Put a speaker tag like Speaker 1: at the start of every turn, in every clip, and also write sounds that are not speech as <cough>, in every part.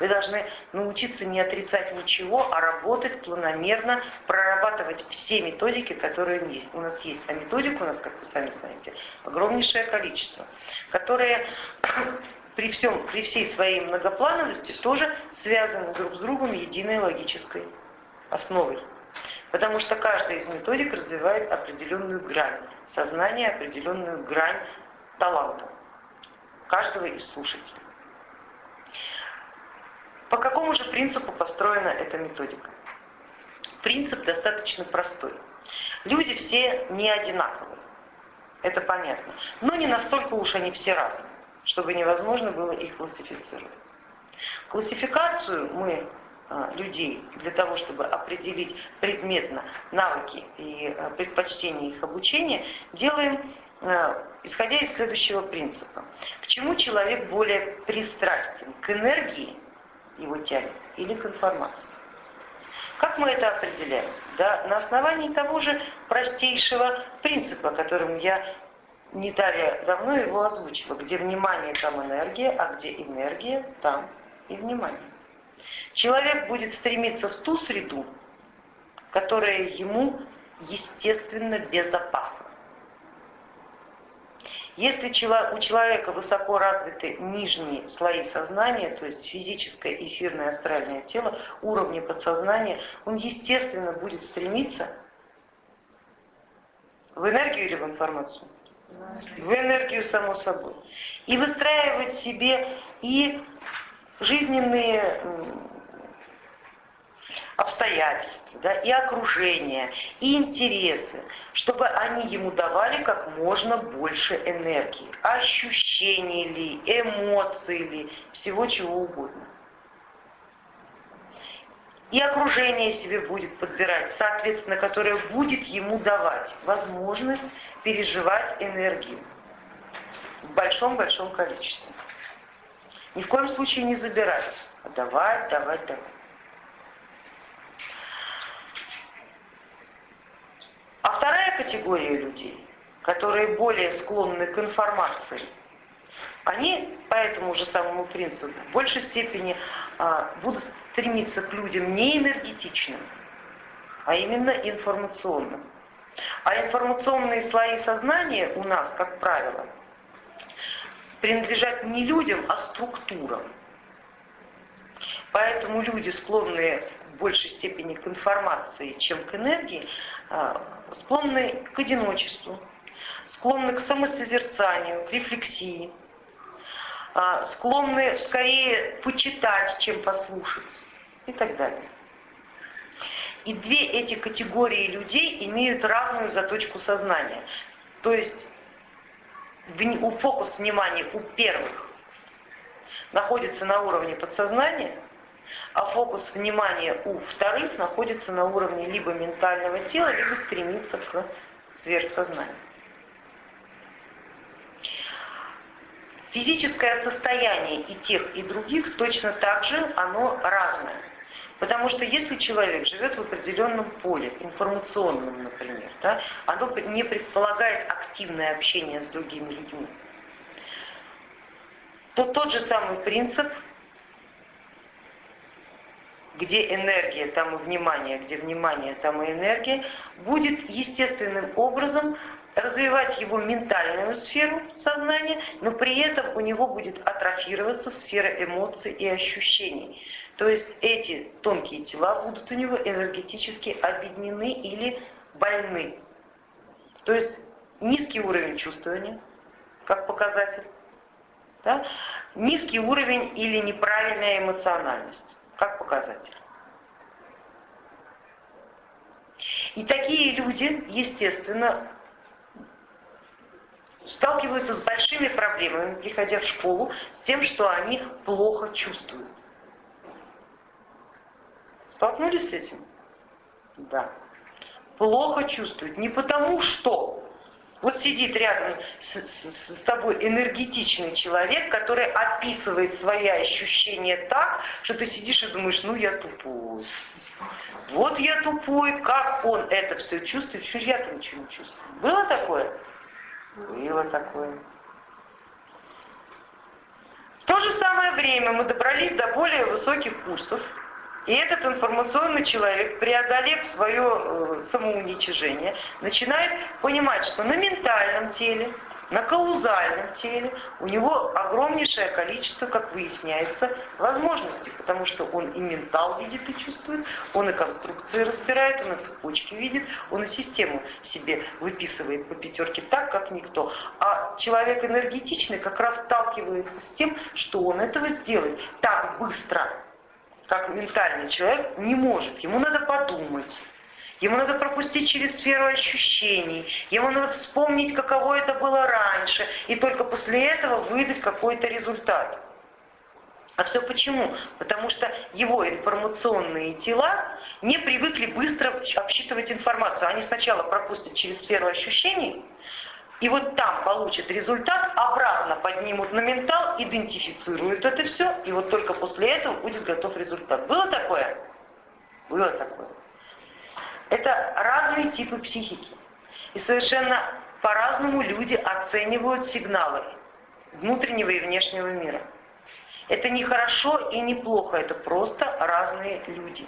Speaker 1: Вы должны научиться не отрицать ничего, а работать планомерно, прорабатывать все методики, которые есть. У нас есть, а методик у нас, как вы сами знаете, огромнейшее количество, которые <coughs> при, всем, при всей своей многоплановости тоже связаны друг с другом единой логической основой. Потому что каждая из методик развивает определенную грань сознания, определенную грань таланта каждого из слушателей. По какому же принципу построена эта методика? Принцип достаточно простой. Люди все не одинаковые, это понятно, но не настолько уж они все разные, чтобы невозможно было их классифицировать. Классификацию мы а, людей для того, чтобы определить предметно навыки и а, предпочтения их обучения, делаем а, исходя из следующего принципа. К чему человек более пристрастен? К энергии его тянет или к информации. Как мы это определяем? Да, на основании того же простейшего принципа, которым я не далее давно его озвучила, где внимание, там энергия, а где энергия, там и внимание. Человек будет стремиться в ту среду, которая ему естественно безопасна. Если у человека высоко развиты нижние слои сознания, то есть физическое, эфирное, астральное тело, уровни подсознания, он естественно будет стремиться в энергию или в информацию? В энергию, само собой. И выстраивать себе и жизненные обстоятельства, да, и окружение, и интересы, чтобы они ему давали как можно больше энергии, ощущений ли, эмоций ли, всего чего угодно. И окружение себе будет подбирать, соответственно, которое будет ему давать возможность переживать энергию в большом-большом количестве. Ни в коем случае не забирать, а давать, давать, давать. А вторая категория людей, которые более склонны к информации, они по этому же самому принципу в большей степени а, будут стремиться к людям не энергетичным, а именно информационным. А информационные слои сознания у нас, как правило, принадлежат не людям, а структурам. Поэтому люди, склонные в большей степени к информации, чем к энергии, склонны к одиночеству, склонны к самосозерцанию, к рефлексии, а, склонны скорее почитать, чем послушать и так далее. И две эти категории людей имеют разную заточку сознания. То есть у фокус внимания у первых находится на уровне подсознания, а фокус внимания у вторых находится на уровне либо ментального тела, либо стремится к сверхсознанию. Физическое состояние и тех, и других точно так же оно разное. Потому что если человек живет в определенном поле, информационном, например, да, оно не предполагает активное общение с другими людьми, то тот же самый принцип где энергия, там и внимание, где внимание, там и энергия, будет естественным образом развивать его ментальную сферу сознания, но при этом у него будет атрофироваться сфера эмоций и ощущений. То есть эти тонкие тела будут у него энергетически объединены или больны. То есть низкий уровень чувствования, как показатель, да? низкий уровень или неправильная эмоциональность как показатель. И такие люди, естественно, сталкиваются с большими проблемами, приходя в школу, с тем, что они плохо чувствуют. Столкнулись с этим? Да. Плохо чувствуют. Не потому что вот сидит рядом с, с, с тобой энергетичный человек, который описывает свои ощущения так, что ты сидишь и думаешь, ну я тупой. Вот я тупой, как он это все чувствует, что я-то ничего не чувствую. Было такое? Было такое. В то же самое время мы добрались до более высоких курсов, и этот информационный человек, преодолев свое э, самоуничижение, начинает понимать, что на ментальном теле, на каузальном теле у него огромнейшее количество, как выясняется, возможностей, потому что он и ментал видит и чувствует, он и конструкции разбирает, он и цепочки видит, он и систему себе выписывает по пятерке так, как никто. А человек энергетичный как раз сталкивается с тем, что он этого сделает так быстро, как ментальный человек не может. Ему надо подумать Ему надо пропустить через сферу ощущений, ему надо вспомнить, каково это было раньше, и только после этого выдать какой-то результат. А все почему? Потому что его информационные тела не привыкли быстро обсчитывать информацию. Они сначала пропустят через сферу ощущений, и вот там получат результат, обратно поднимут на ментал, идентифицируют это все, и вот только после этого будет готов результат. Было такое? Было такое. Это разные типы психики. И совершенно по-разному люди оценивают сигналы внутреннего и внешнего мира. Это не хорошо и не плохо, это просто разные люди.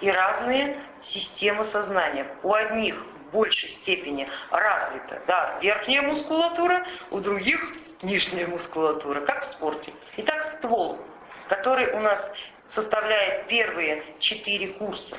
Speaker 1: И разные системы сознания. У одних в большей степени развита да, верхняя мускулатура, у других нижняя мускулатура, как в спорте. Итак, ствол, который у нас составляет первые четыре курса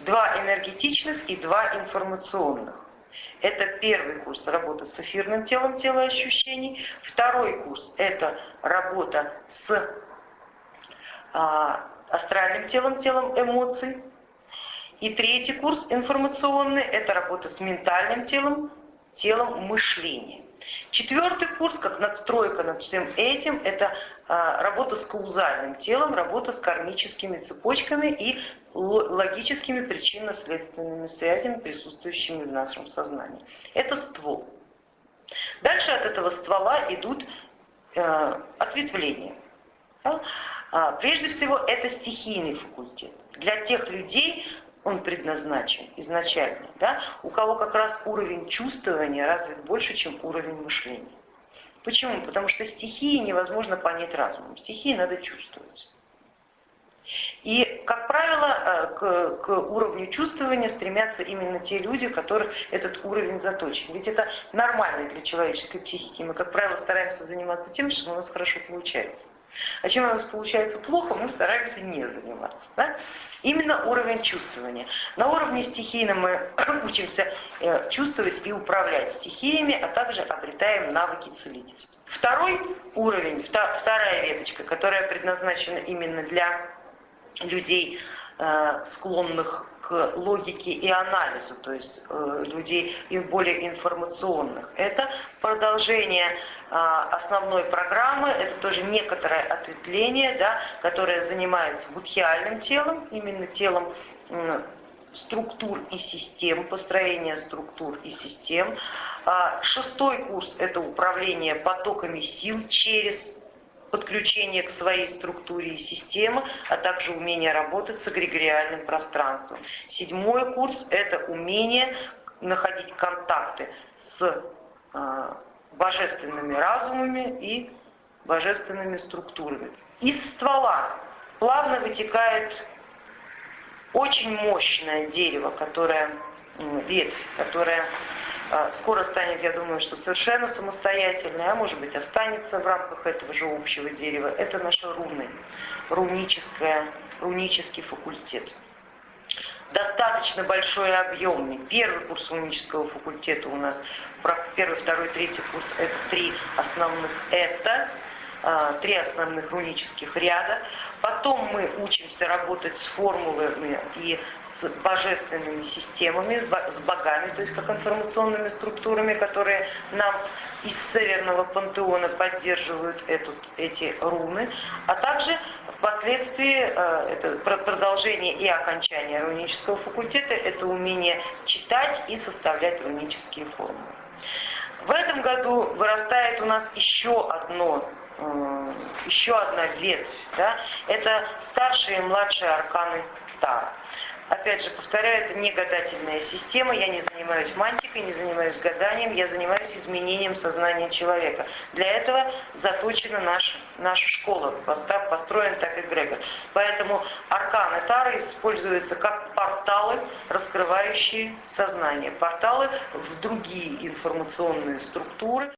Speaker 1: Два энергетичных и два информационных. Это первый курс работа с эфирным телом тела ощущений. Второй курс это работа с а, астральным телом, телом эмоций. И третий курс информационный это работа с ментальным телом, телом мышления. Четвертый курс, как надстройка над всем этим, это а, работа с каузальным телом, работа с кармическими цепочками и логическими причинно-следственными связями, присутствующими в нашем сознании. Это ствол. Дальше от этого ствола идут э, ответвления. А, прежде всего, это стихийный факультет. Для тех людей он предназначен изначально, да? у кого как раз уровень чувствования развит больше, чем уровень мышления. Почему? Потому что стихии невозможно понять разумом. Стихии надо чувствовать. И, как правило, э, к, к уровню чувствования стремятся именно те люди, которых этот уровень заточен. Ведь это нормально для человеческой психики. Мы, как правило, стараемся заниматься тем, что у нас хорошо получается. А чем у нас получается плохо, мы стараемся не заниматься. Да? Именно уровень чувствования. На уровне стихийном мы <clears throat> учимся э, чувствовать и управлять стихиями, а также обретаем навыки целительства. Второй уровень, вторая веточка, которая предназначена именно для людей, э, склонных к логике и анализу, то есть э, людей более информационных. Это продолжение а, основной программы, это тоже некоторое ответвление, да, которое занимается будхиальным телом, именно телом структур и систем, построения структур и систем. А, шестой курс – это управление потоками сил через подключение к своей структуре и системе, а также умение работать с эгрегориальным пространством. Седьмой курс – это умение находить контакты с а, божественными разумами и божественными структурами. Из ствола плавно вытекает очень мощное дерево, которое, ветвь, которая скоро станет, я думаю, что совершенно самостоятельной, а может быть останется в рамках этого же общего дерева. Это наши руны, руническое, рунический факультет. Достаточно большой и объемный. Первый курс рунического факультета у нас, первый, второй, третий курс, это три основных это, а, три основных рунических ряда. Потом мы учимся работать с формулами и с божественными системами, с богами, то есть как информационными структурами, которые нам из Северного пантеона поддерживают эту, эти руны, а также впоследствии э, это продолжение и окончание рунического факультета, это умение читать и составлять рунические формулы. В этом году вырастает у нас еще одно э, еще одна ветвь, да, это старшие и младшие арканы Тара. Опять же, повторяю, это не гадательная система, я не занимаюсь мантикой, не занимаюсь гаданием, я занимаюсь изменением сознания человека. Для этого заточена наша, наша школа, построен так эгрегор. Поэтому арканы Тары используются как порталы, раскрывающие сознание, порталы в другие информационные структуры.